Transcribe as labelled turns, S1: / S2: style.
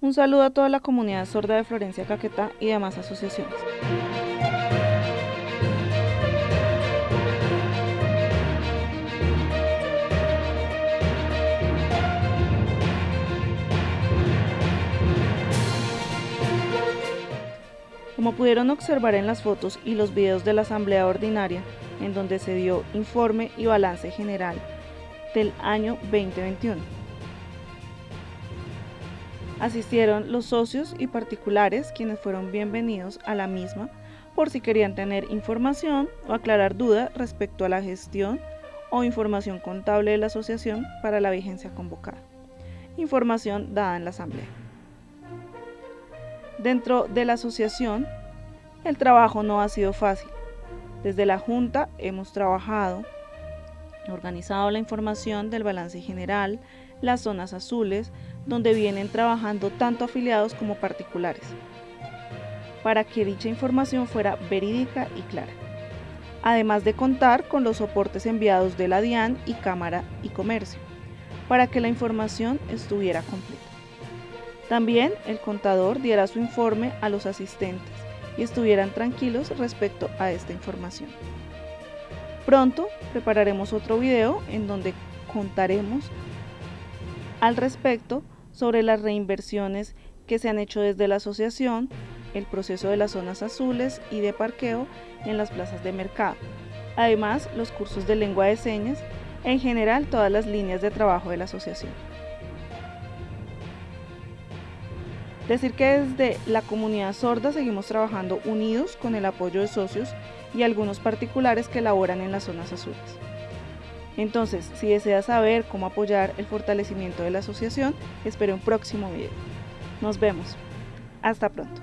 S1: Un saludo a toda la comunidad sorda de Florencia Caquetá y demás asociaciones. Como pudieron observar en las fotos y los videos de la Asamblea Ordinaria, en donde se dio informe y balance general del año 2021. Asistieron los socios y particulares quienes fueron bienvenidos a la misma por si querían tener información o aclarar dudas respecto a la gestión o información contable de la asociación para la vigencia convocada. Información dada en la asamblea. Dentro de la asociación, el trabajo no ha sido fácil. Desde la Junta hemos trabajado, organizado la información del balance general, las zonas azules, donde vienen trabajando tanto afiliados como particulares, para que dicha información fuera verídica y clara. Además de contar con los soportes enviados de la DIAN y Cámara y Comercio, para que la información estuviera completa. También el contador diera su informe a los asistentes y estuvieran tranquilos respecto a esta información. Pronto prepararemos otro video en donde contaremos al respecto sobre las reinversiones que se han hecho desde la asociación, el proceso de las zonas azules y de parqueo en las plazas de mercado. Además, los cursos de lengua de señas, en general todas las líneas de trabajo de la asociación. Decir que desde la comunidad sorda seguimos trabajando unidos con el apoyo de socios y algunos particulares que laboran en las zonas azules. Entonces, si desea saber cómo apoyar el fortalecimiento de la asociación, espere un próximo video. Nos vemos. Hasta pronto.